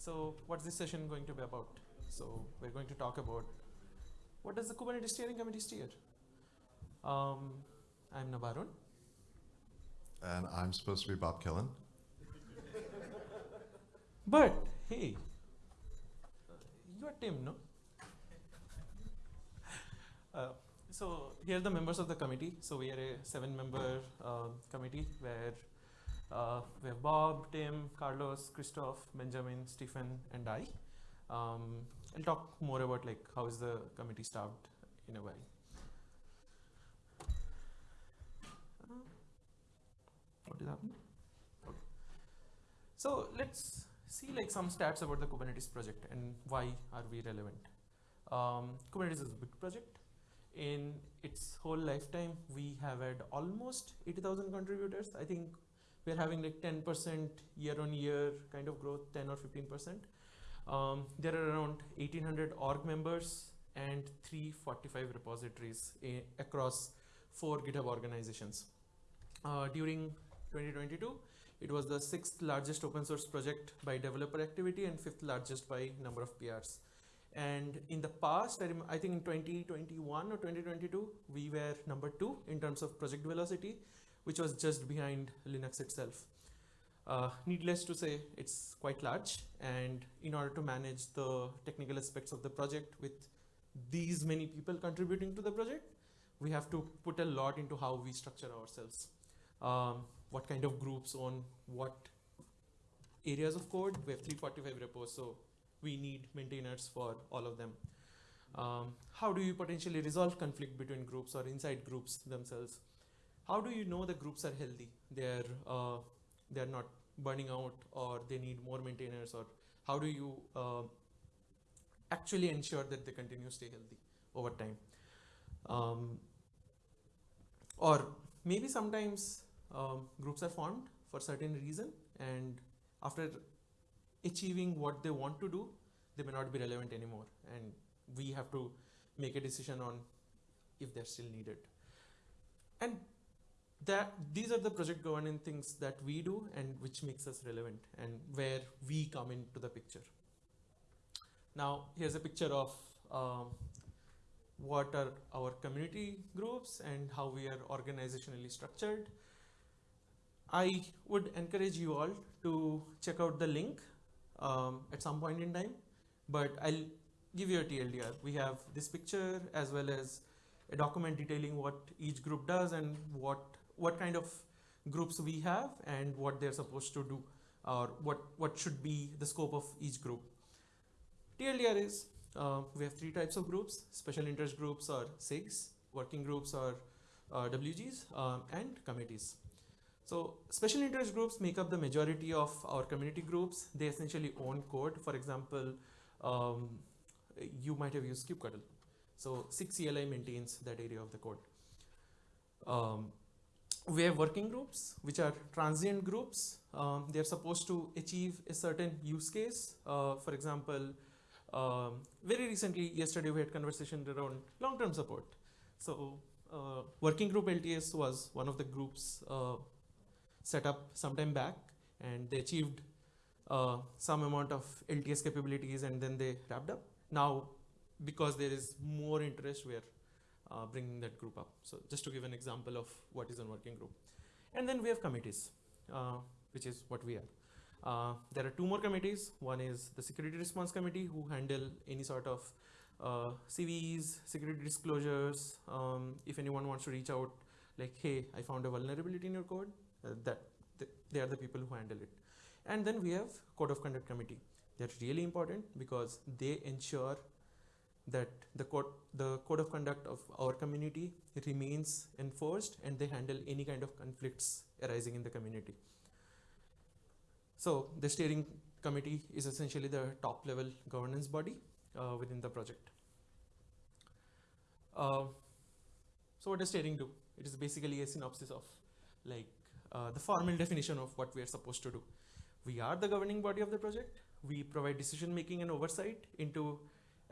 So what's this session going to be about? So we're going to talk about what does the Kubernetes steering committee steer? Um, I'm Nabarun. And I'm supposed to be Bob Killen. But hey, you are Tim, no? Uh, so here are the members of the committee. So we are a seven-member uh, committee where uh, we have Bob, Tim, Carlos, Christoph, Benjamin, Stephen, and I. Um, I'll talk more about like how is the committee staffed in a while. What is happening? Okay. So let's see like some stats about the Kubernetes project and why are we relevant. Um, Kubernetes is a big project. In its whole lifetime, we have had almost 80,000 contributors. I think we're having like 10% year on year kind of growth, 10 or 15%. Um, there are around 1800 org members and 345 repositories across four GitHub organizations. Uh, during 2022, it was the sixth largest open source project by developer activity and fifth largest by number of PRs. And in the past, I, I think in 2021 or 2022, we were number two in terms of project velocity which was just behind Linux itself. Uh, needless to say, it's quite large. And in order to manage the technical aspects of the project with these many people contributing to the project, we have to put a lot into how we structure ourselves. Um, what kind of groups on what areas of code. We have 345 repos, so we need maintainers for all of them. Um, how do you potentially resolve conflict between groups or inside groups themselves? How do you know the groups are healthy? They're uh, they're not burning out, or they need more maintainers, or how do you uh, actually ensure that they continue to stay healthy over time? Um, or maybe sometimes um, groups are formed for certain reason, and after achieving what they want to do, they may not be relevant anymore, and we have to make a decision on if they're still needed. And that these are the project governance things that we do and which makes us relevant and where we come into the picture. Now here's a picture of um, what are our community groups and how we are organizationally structured. I would encourage you all to check out the link um, at some point in time, but I'll give you a TLDR. We have this picture as well as a document detailing what each group does and what what kind of groups we have and what they're supposed to do or what, what should be the scope of each group. TLDR is, uh, we have three types of groups, special interest groups or SIGs, working groups or uh, WGs, um, and committees. So special interest groups make up the majority of our community groups. They essentially own code. For example, um, you might have used kubectl. So SIG CLI maintains that area of the code. Um, we have working groups, which are transient groups. Um, they're supposed to achieve a certain use case. Uh, for example, um, very recently, yesterday we had conversation around long-term support. So uh, working group LTS was one of the groups uh, set up sometime back and they achieved uh, some amount of LTS capabilities and then they wrapped up. Now, because there is more interest, we're uh, bringing that group up. So just to give an example of what is a working group. And then we have committees, uh, which is what we are. Uh, there are two more committees. One is the security response committee who handle any sort of uh, CVEs, security disclosures. Um, if anyone wants to reach out like, hey, I found a vulnerability in your code, uh, that th they are the people who handle it. And then we have code of conduct committee. They're really important because they ensure that the code, the code of conduct of our community remains enforced and they handle any kind of conflicts arising in the community. So the steering committee is essentially the top level governance body uh, within the project. Uh, so what does steering do? It is basically a synopsis of like uh, the formal definition of what we are supposed to do. We are the governing body of the project. We provide decision making and oversight into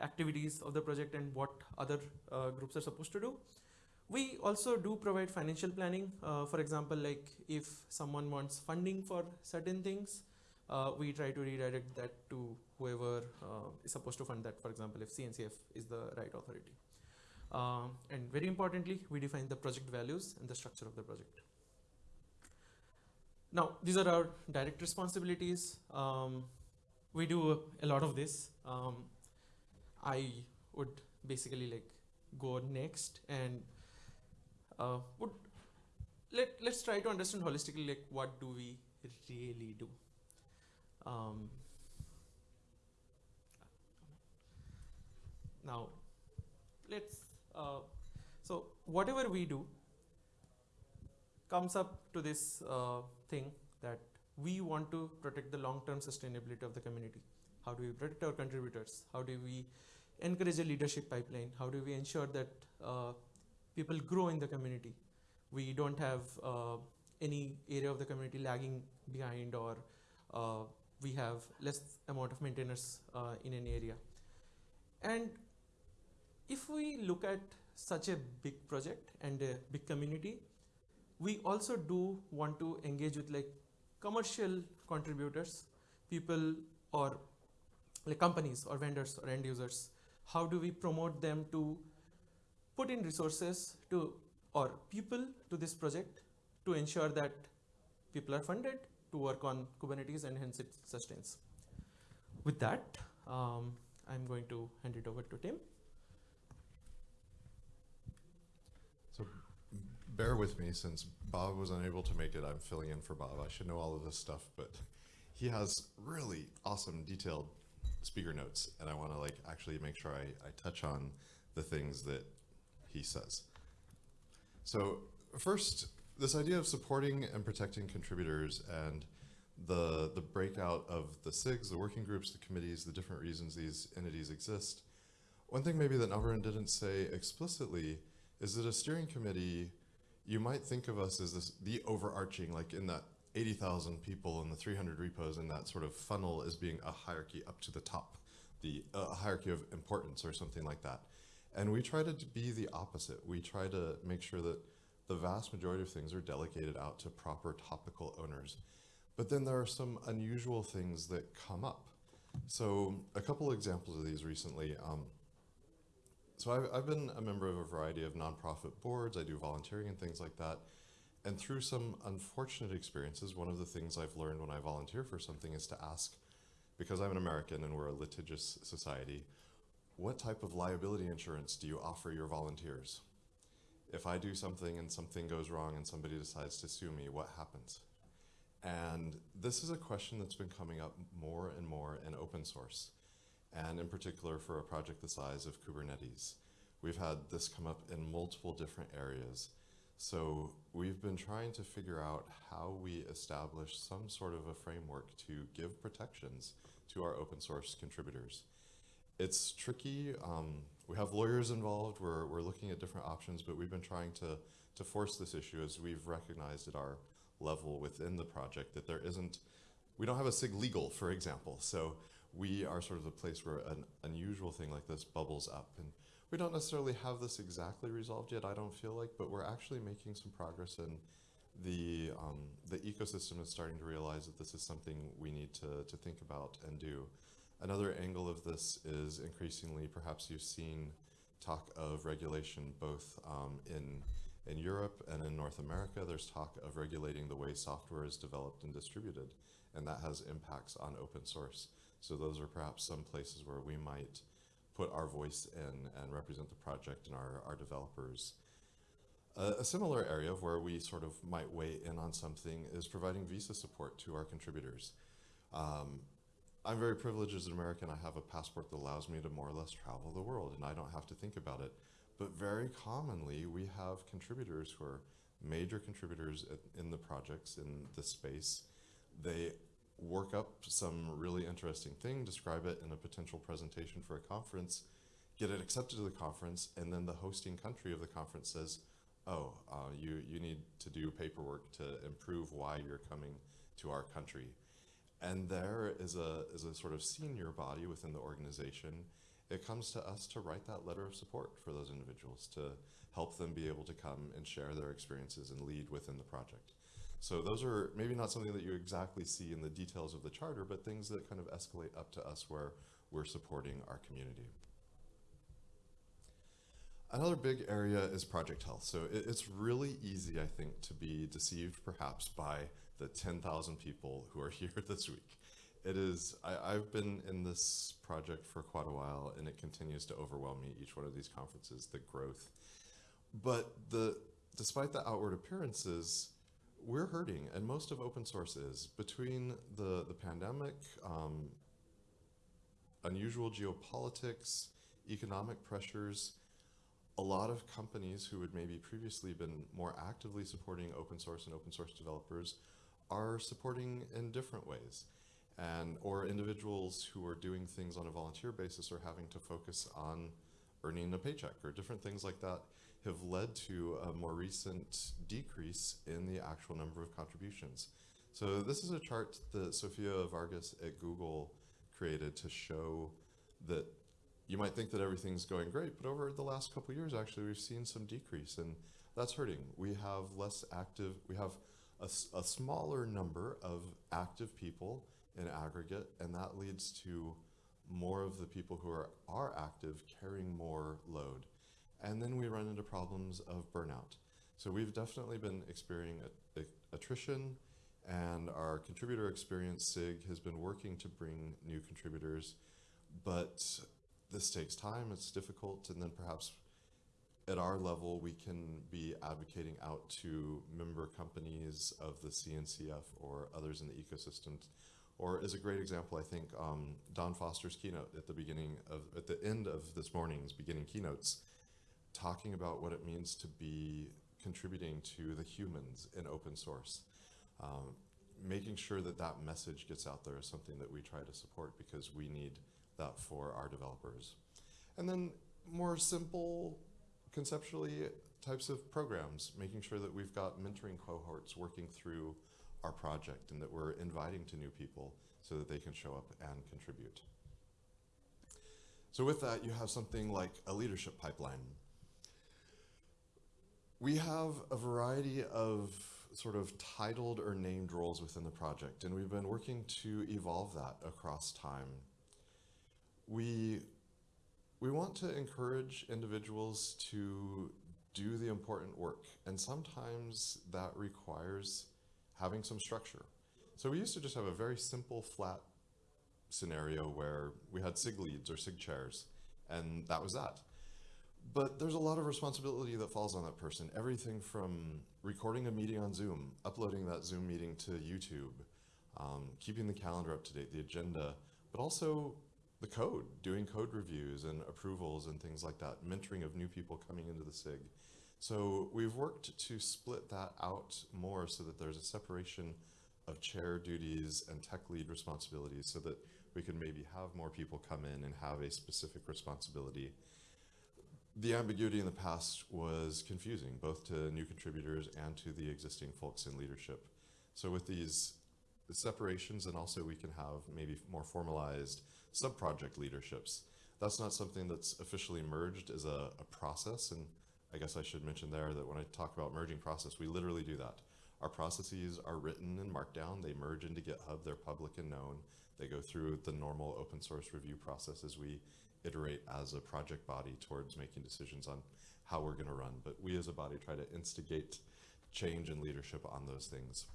activities of the project and what other uh, groups are supposed to do. We also do provide financial planning. Uh, for example, like if someone wants funding for certain things, uh, we try to redirect that to whoever uh, is supposed to fund that. For example, if CNCF is the right authority. Um, and very importantly, we define the project values and the structure of the project. Now, these are our direct responsibilities. Um, we do a lot of this. Um, I would basically like go next and uh, would let let's try to understand holistically like what do we really do. Um, now, let's uh, so whatever we do comes up to this uh, thing that we want to protect the long-term sustainability of the community. How do we protect our contributors? How do we encourage a leadership pipeline? How do we ensure that uh, people grow in the community? We don't have uh, any area of the community lagging behind or uh, we have less amount of maintainers uh, in an area. And if we look at such a big project and a big community, we also do want to engage with like commercial contributors, people or like companies or vendors or end users. How do we promote them to put in resources to or people to this project to ensure that people are funded to work on Kubernetes and hence it sustains. With that, um, I'm going to hand it over to Tim. So bear with me since Bob was unable to make it. I'm filling in for Bob. I should know all of this stuff, but he has really awesome detailed speaker notes and I want to like actually make sure I, I touch on the things that he says. So first, this idea of supporting and protecting contributors and the, the breakout of the SIGs, the working groups, the committees, the different reasons these entities exist. One thing maybe that Nabarun didn't say explicitly is that a steering committee, you might think of us as this, the overarching, like in that 80,000 people and the 300 repos and that sort of funnel as being a hierarchy up to the top, the uh, hierarchy of importance or something like that. And we try to be the opposite. We try to make sure that the vast majority of things are delegated out to proper topical owners. But then there are some unusual things that come up. So a couple examples of these recently. Um, so I've, I've been a member of a variety of nonprofit boards. I do volunteering and things like that. And through some unfortunate experiences, one of the things I've learned when I volunteer for something is to ask, because I'm an American and we're a litigious society, what type of liability insurance do you offer your volunteers? if I do something and something goes wrong and somebody decides to sue me, what happens? And this is a question that's been coming up more and more in open source, and in particular for a project the size of Kubernetes. We've had this come up in multiple different areas. So we've been trying to figure out how we establish some sort of a framework to give protections to our open source contributors. It's tricky. Um, we have lawyers involved. We're, we're looking at different options, but we've been trying to, to force this issue as we've recognized at our level within the project that there isn't, we don't have a SIG legal, for example. So we are sort of the place where an unusual thing like this bubbles up. And we don't necessarily have this exactly resolved yet, I don't feel like, but we're actually making some progress and the, um, the ecosystem is starting to realize that this is something we need to, to think about and do. Another angle of this is increasingly, perhaps you've seen talk of regulation both um, in, in Europe and in North America. There's talk of regulating the way software is developed and distributed, and that has impacts on open source. So those are perhaps some places where we might put our voice in and represent the project and our, our developers. A similar area of where we sort of might weigh in on something is providing visa support to our contributors. Um, I'm very privileged as an American. I have a passport that allows me to more or less travel the world and I don't have to think about it. But very commonly, we have contributors who are major contributors in the projects in the space. They work up some really interesting thing, describe it in a potential presentation for a conference, get it accepted to the conference, and then the hosting country of the conference says, oh, uh, you, you need to do paperwork to improve why you're coming to our country. And there is a, is a sort of senior body within the organization. It comes to us to write that letter of support for those individuals, to help them be able to come and share their experiences and lead within the project. So those are maybe not something that you exactly see in the details of the charter, but things that kind of escalate up to us where we're supporting our community. Another big area is project health. So it, it's really easy, I think, to be deceived perhaps by the 10,000 people who are here this week. It is, I, I've been in this project for quite a while and it continues to overwhelm me each one of these conferences, the growth. But the, despite the outward appearances, we're hurting, and most of open source is. Between the, the pandemic, um, unusual geopolitics, economic pressures, a lot of companies who had maybe previously been more actively supporting open source and open source developers are supporting in different ways. And, or individuals who are doing things on a volunteer basis are having to focus on earning a paycheck or different things like that have led to a more recent decrease in the actual number of contributions. So this is a chart that Sofia Vargas at Google created to show that you might think that everything's going great, but over the last couple years, actually, we've seen some decrease, and that's hurting. We have less active, we have a, a smaller number of active people in aggregate, and that leads to more of the people who are, are active carrying more load. And then we run into problems of burnout. So we've definitely been experiencing attrition, and our contributor experience SIG has been working to bring new contributors, but this takes time, it's difficult, and then perhaps at our level, we can be advocating out to member companies of the CNCF or others in the ecosystem. Or as a great example, I think um, Dawn Foster's keynote at the beginning of, at the end of this morning's beginning keynotes, talking about what it means to be contributing to the humans in open source. Um, making sure that that message gets out there is something that we try to support because we need that for our developers. And then more simple, conceptually types of programs, making sure that we've got mentoring cohorts working through our project and that we're inviting to new people so that they can show up and contribute. So with that, you have something like a leadership pipeline. We have a variety of sort of titled or named roles within the project, and we've been working to evolve that across time. We, we want to encourage individuals to do the important work, and sometimes that requires having some structure. So we used to just have a very simple, flat scenario where we had SIG leads or SIG chairs, and that was that. But there's a lot of responsibility that falls on that person. Everything from recording a meeting on Zoom, uploading that Zoom meeting to YouTube, um, keeping the calendar up to date, the agenda, but also the code, doing code reviews and approvals and things like that, mentoring of new people coming into the SIG. So we've worked to split that out more so that there's a separation of chair duties and tech lead responsibilities so that we can maybe have more people come in and have a specific responsibility the ambiguity in the past was confusing, both to new contributors and to the existing folks in leadership. So with these separations, and also we can have maybe more formalized sub-project leaderships. That's not something that's officially merged as a, a process, and I guess I should mention there that when I talk about merging process, we literally do that. Our processes are written in Markdown, they merge into GitHub, they're public and known. They go through the normal open source review process as we iterate as a project body towards making decisions on how we're going to run. But we as a body try to instigate change and leadership on those things.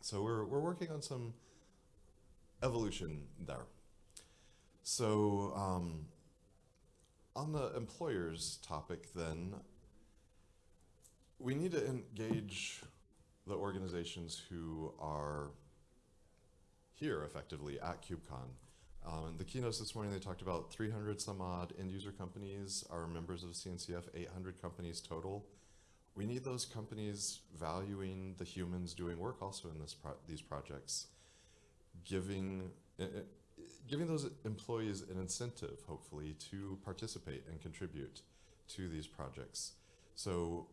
So we're, we're working on some evolution there. So um, on the employers topic then, we need to engage the organizations who are here effectively at KubeCon. Um, the keynotes this morning, they talked about 300 some odd end user companies are members of CNCF, 800 companies total. We need those companies valuing the humans doing work also in this pro these projects, giving, uh, giving those employees an incentive, hopefully, to participate and contribute to these projects. So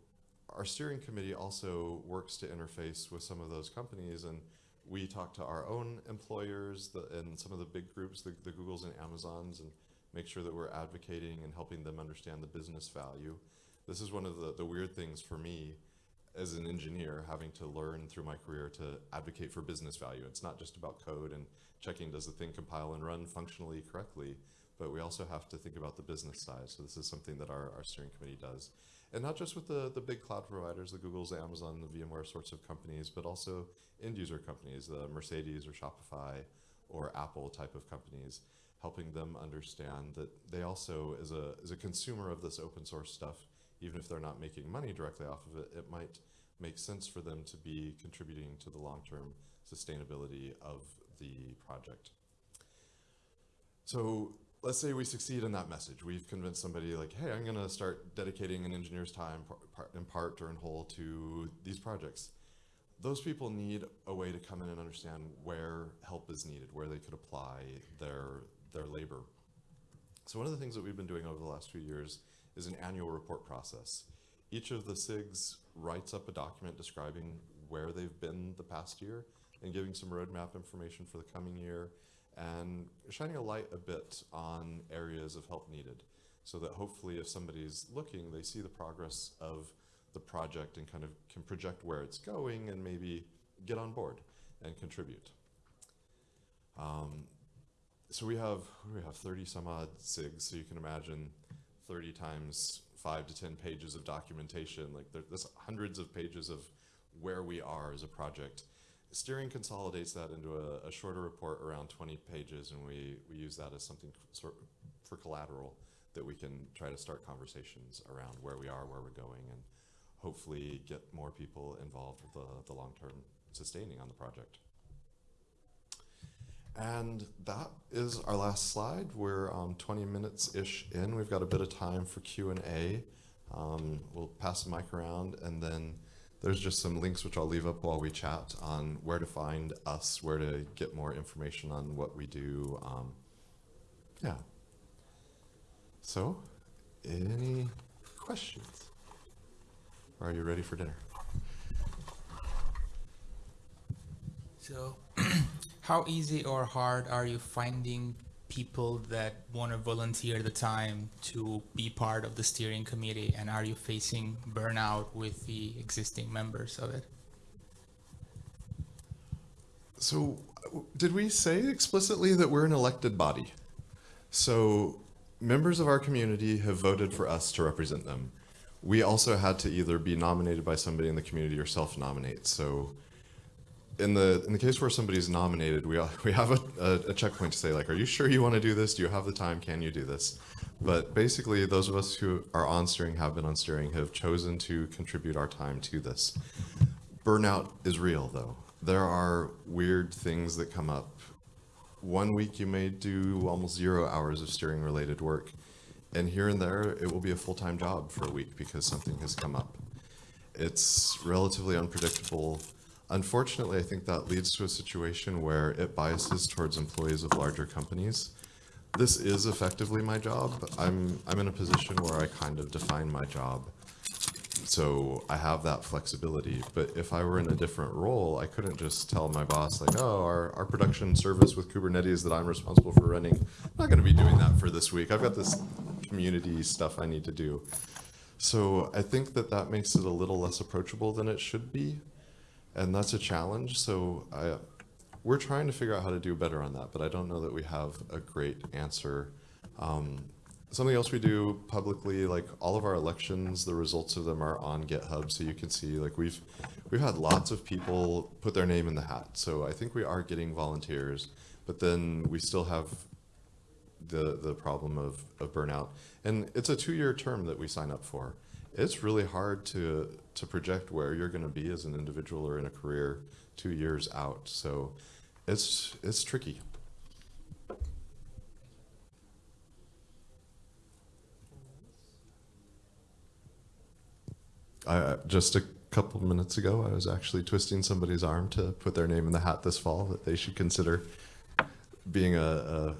our steering committee also works to interface with some of those companies and we talk to our own employers the, and some of the big groups, the, the Googles and Amazons, and make sure that we're advocating and helping them understand the business value. This is one of the, the weird things for me. as an engineer, having to learn through my career to advocate for business value. It's not just about code and checking does the thing compile and run functionally correctly, but we also have to think about the business side. So this is something that our, our steering committee does. And not just with the, the big cloud providers, the Googles, the Amazon, the VMware sorts of companies, but also end user companies, the Mercedes or Shopify or Apple type of companies, helping them understand that they also, as a, as a consumer of this open source stuff, even if they're not making money directly off of it, it might make sense for them to be contributing to the long-term sustainability of the project. So let's say we succeed in that message. We've convinced somebody like, hey, I'm gonna start dedicating an engineer's time in part or in whole to these projects. Those people need a way to come in and understand where help is needed, where they could apply their, their labor. So one of the things that we've been doing over the last few years is an annual report process. Each of the SIGs writes up a document describing where they've been the past year and giving some roadmap information for the coming year and shining a light a bit on areas of help needed so that hopefully if somebody's looking, they see the progress of the project and kind of can project where it's going and maybe get on board and contribute. Um, so we have we have 30 some odd SIGs, so you can imagine 30 times five to 10 pages of documentation. Like there, there's hundreds of pages of where we are as a project. Steering consolidates that into a, a shorter report around 20 pages, and we, we use that as something sort for collateral that we can try to start conversations around where we are, where we're going, and hopefully get more people involved with the, the long-term sustaining on the project. And that is our last slide. We're um, 20 minutes-ish in. We've got a bit of time for Q&A. Um, we'll pass the mic around, and then there's just some links which I'll leave up while we chat on where to find us, where to get more information on what we do. Um, yeah. So, any questions? Are you ready for dinner? So, how easy or hard are you finding people that want to volunteer the time to be part of the steering committee? And are you facing burnout with the existing members of it? So, did we say explicitly that we're an elected body? So, members of our community have voted for us to represent them. We also had to either be nominated by somebody in the community or self-nominate. So, in the in the case where somebody's nominated, we we have a, a, a checkpoint to say like, are you sure you want to do this? Do you have the time? Can you do this? But basically, those of us who are on steering, have been on steering, have chosen to contribute our time to this. Burnout is real, though. There are weird things that come up. One week you may do almost zero hours of steering related work, and here and there it will be a full time job for a week because something has come up. It's relatively unpredictable. Unfortunately, I think that leads to a situation where it biases towards employees of larger companies. This is effectively my job. I'm, I'm in a position where I kind of define my job. So I have that flexibility. But if I were in a different role, I couldn't just tell my boss, like, oh, our, our production service with Kubernetes that I'm responsible for running, I'm not going to be doing that for this week. I've got this community stuff I need to do. So I think that that makes it a little less approachable than it should be and that's a challenge. So I, we're trying to figure out how to do better on that, but I don't know that we have a great answer. Um, something else we do publicly, like all of our elections, the results of them are on GitHub, so you can see like we've we've had lots of people put their name in the hat. So I think we are getting volunteers, but then we still have the the problem of, of burnout, and it's a two year term that we sign up for it's really hard to to project where you're going to be as an individual or in a career two years out. So it's it's tricky. I, just a couple minutes ago, I was actually twisting somebody's arm to put their name in the hat this fall that they should consider being a, a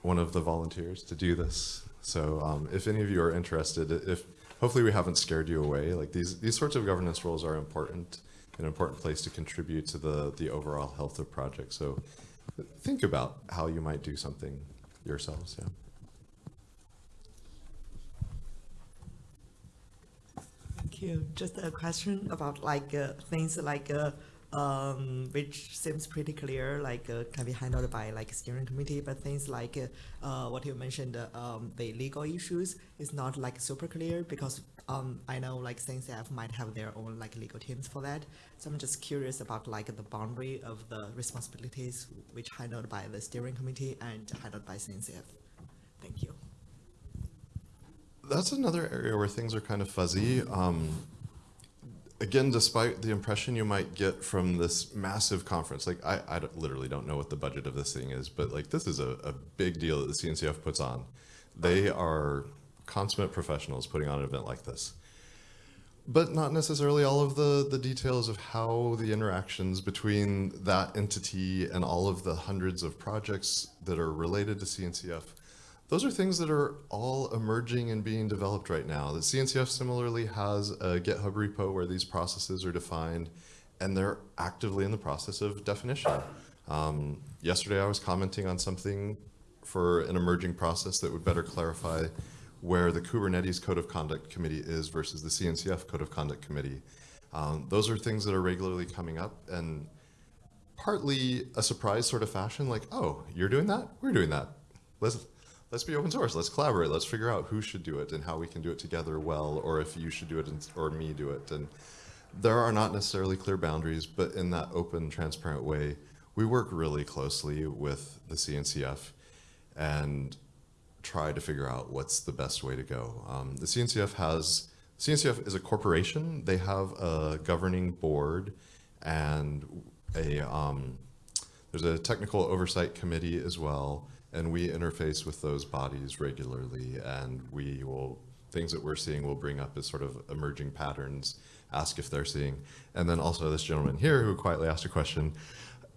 one of the volunteers to do this. So um, if any of you are interested, if hopefully we haven't scared you away. Like these these sorts of governance roles are important, an important place to contribute to the the overall health of projects. So think about how you might do something yourselves. Yeah. Thank you. Just a question about like uh, things like uh, um, which seems pretty clear, like uh, can be handled by like steering committee, but things like uh, uh, what you mentioned, uh, um, the legal issues is not like super clear because um, I know like CNCF might have their own like legal teams for that. So I'm just curious about like the boundary of the responsibilities which handled by the steering committee and handled by CNCF. Thank you. That's another area where things are kind of fuzzy. Um, again, despite the impression you might get from this massive conference, like I, I don't- literally don't know what the budget of this thing is, but like this is a, a big deal that the CNCF puts on. They are consummate professionals putting on an event like this. But not necessarily all of the, the details of how the interactions between that entity and all of the hundreds of projects that are related to CNCF those are things that are all emerging and being developed right now. The CNCF similarly has a GitHub repo where these processes are defined, and they're actively in the process of definition. Um, yesterday, I was commenting on something for an emerging process that would better clarify where the Kubernetes Code of Conduct Committee is versus the CNCF Code of Conduct Committee. Um, those are things that are regularly coming up, and partly a surprise sort of fashion, like, oh, you're doing that? We're doing that. Let's let's be open source. Let's collaborate. Let's figure out who should do it and how we can do it together well, or if you should do it and, or me do it. And there are not necessarily clear boundaries, but in that open, transparent way, we work really closely with the CNCF and try to figure out what's the best way to go. Um, the CNCF has CNCF is a corporation. They have a governing board and a um, there's a technical oversight committee as well, and we interface with those bodies regularly. And we will things that we're seeing will bring up as sort of emerging patterns, ask if they're seeing, and then also this gentleman here who quietly asked a question.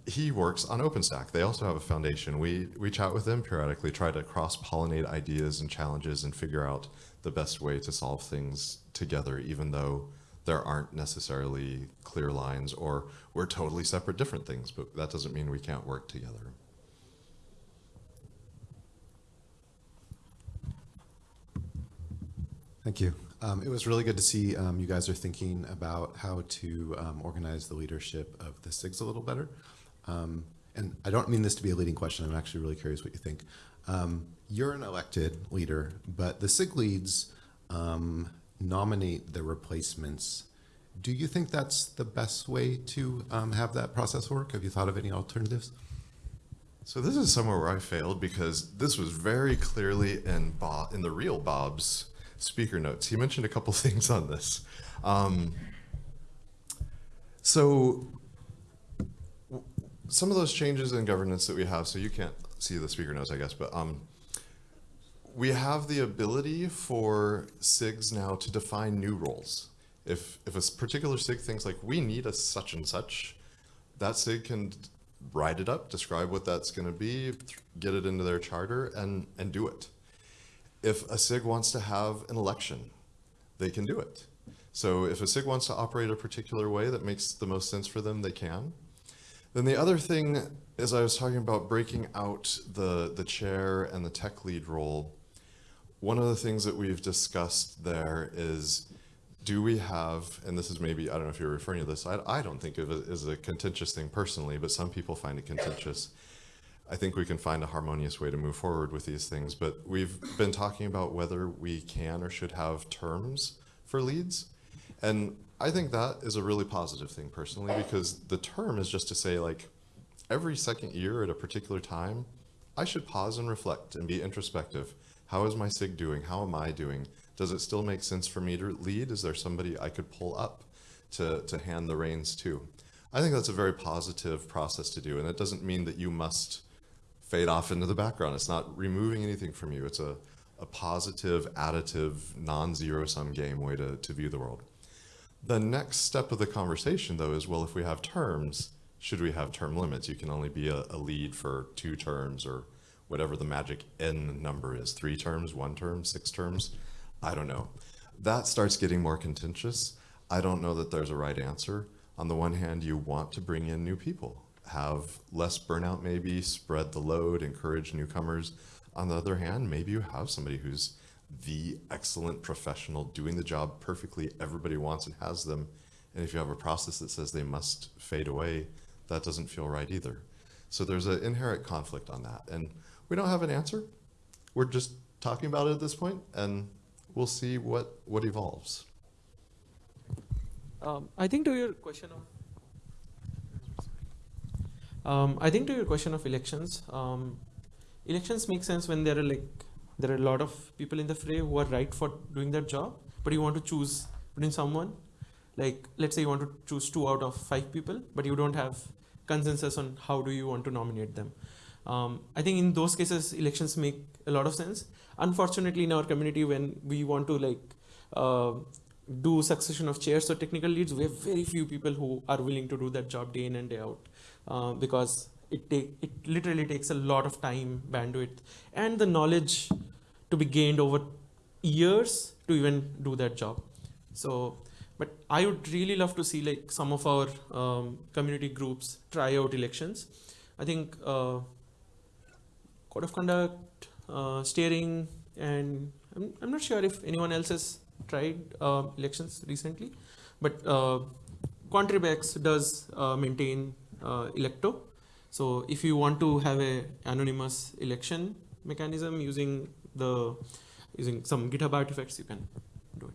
He works on OpenStack. They also have a foundation. We we chat with them periodically, try to cross pollinate ideas and challenges, and figure out the best way to solve things together, even though there aren't necessarily clear lines or we're totally separate different things, but that doesn't mean we can't work together. Thank you. Um, it was really good to see um, you guys are thinking about how to um, organize the leadership of the SIGs a little better. Um, and I don't mean this to be a leading question. I'm actually really curious what you think. Um, you're an elected leader, but the SIG leads um, nominate the replacements. Do you think that's the best way to have that process work? Have you thought of any alternatives? So this is somewhere where I failed because this was very clearly in Bob, in the real Bob's speaker notes. He mentioned a couple things on this. Um, so some of those changes in governance that we have, so you can't see the speaker notes, I guess, but um, we have the ability for SIGs now to define new roles. If, if a particular SIG thinks like, we need a such and such, that SIG can write it up, describe what that's going to be, get it into their charter, and, and do it. If a SIG wants to have an election, they can do it. So if a SIG wants to operate a particular way that makes the most sense for them, they can. Then the other thing is I was talking about breaking out the, the chair and the tech lead role. One of the things that we've discussed there is do we have, and this is maybe, I don't know if you're referring to this, I, I don't think of it as a contentious thing personally, but some people find it contentious. I think we can find a harmonious way to move forward with these things, but we've been talking about whether we can or should have terms for leads. And I think that is a really positive thing personally, because the term is just to say like, every second year at a particular time, I should pause and reflect and be introspective. How is my SIG doing? How am I doing? Does it still make sense for me to lead? Is there somebody I could pull up to, to hand the reins to? I think that's a very positive process to do. And it doesn't mean that you must fade off into the background. It's not removing anything from you. It's a, a positive, additive, non-zero sum game way to, to view the world. The next step of the conversation, though, is well, if we have terms, should we have term limits? You can only be a, a lead for two terms or whatever the magic N number is three terms, one term, six terms. I don't know. That starts getting more contentious. I don't know that there's a right answer. On the one hand, you want to bring in new people, have less burnout, maybe, spread the load, encourage newcomers. On the other hand, maybe you have somebody who's the excellent professional doing the job perfectly everybody wants and has them. And if you have a process that says they must fade away, that doesn't feel right either. So there's an inherent conflict on that. And we don't have an answer. We're just talking about it at this point, and we'll see what, what evolves. Um, I think to your question of, um, I think to your question of elections, um, elections make sense when there are like there are a lot of people in the fray who are right for doing that job, but you want to choose between someone, like let's say you want to choose two out of five people, but you don't have consensus on how do you want to nominate them. Um, I think in those cases, elections make a lot of sense. Unfortunately, in our community, when we want to like uh, do succession of chairs or technical leads, we have very few people who are willing to do that job day in and day out uh, because it take it literally takes a lot of time, bandwidth, and the knowledge to be gained over years to even do that job. So, but I would really love to see like some of our um, community groups try out elections. I think uh, code of conduct, uh, steering, and I'm, I'm not sure if anyone else has tried uh, elections recently, but uh, ContribEx does uh, maintain Elekto. So if you want to have a anonymous election mechanism using the using some GitHub artifacts, you can do it.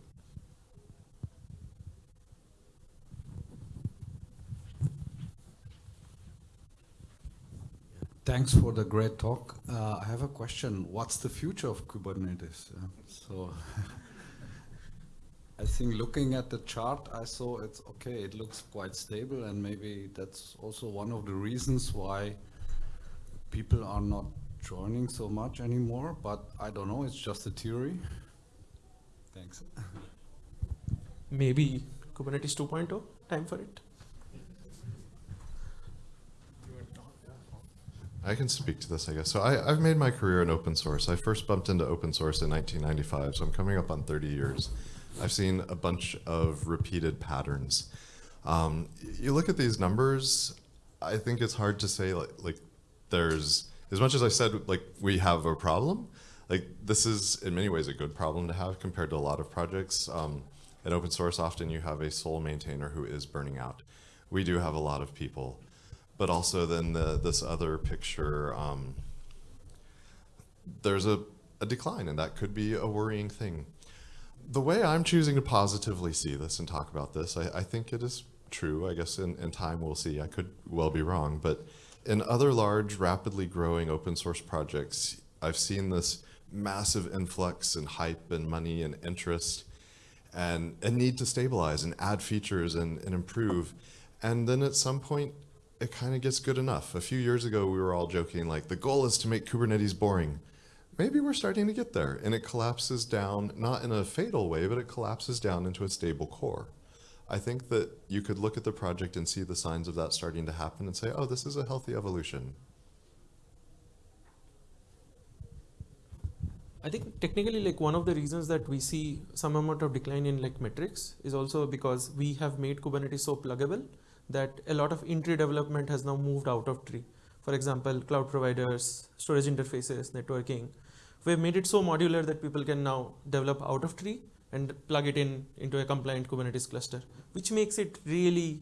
Thanks for the great talk. Uh, I have a question. What's the future of Kubernetes? Uh, so, I think looking at the chart, I saw it's okay. It looks quite stable, and maybe that's also one of the reasons why people are not joining so much anymore. But I don't know. It's just a theory. Thanks. Maybe Kubernetes 2.0, time for it. I can speak to this, I guess. So I, I've made my career in open source. I first bumped into open source in 1995, so I'm coming up on 30 years. I've seen a bunch of repeated patterns. Um, you look at these numbers, I think it's hard to say like, like there's, as much as I said, like we have a problem, like this is in many ways a good problem to have compared to a lot of projects. Um, in open source, often you have a sole maintainer who is burning out. We do have a lot of people but also then the, this other picture, um, there's a, a decline, and that could be a worrying thing. The way I'm choosing to positively see this and talk about this, I, I think it is true. I guess in, in time we'll see. I could well be wrong, but in other large, rapidly growing open source projects, I've seen this massive influx and hype and money and interest and a need to stabilize and add features and, and improve. And then at some point, it kind of gets good enough. A few years ago, we were all joking like the goal is to make Kubernetes boring. Maybe we're starting to get there and it collapses down, not in a fatal way, but it collapses down into a stable core. I think that you could look at the project and see the signs of that starting to happen and say, oh, this is a healthy evolution. I think technically like one of the reasons that we see some amount of decline in like metrics is also because we have made Kubernetes so pluggable that a lot of in-tree development has now moved out of tree. For example, cloud providers, storage interfaces, networking. We've made it so modular that people can now develop out of tree and plug it in into a compliant Kubernetes cluster, which makes it really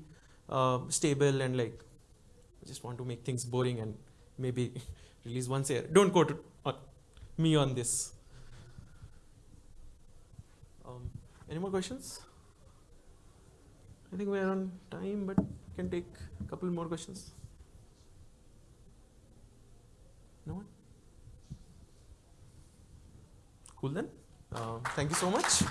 uh, stable and like, I just want to make things boring and maybe release once a year. Don't quote me on this. Um, any more questions? I think we're on time, but can take a couple more questions. No one? Cool then. Uh, thank you so much.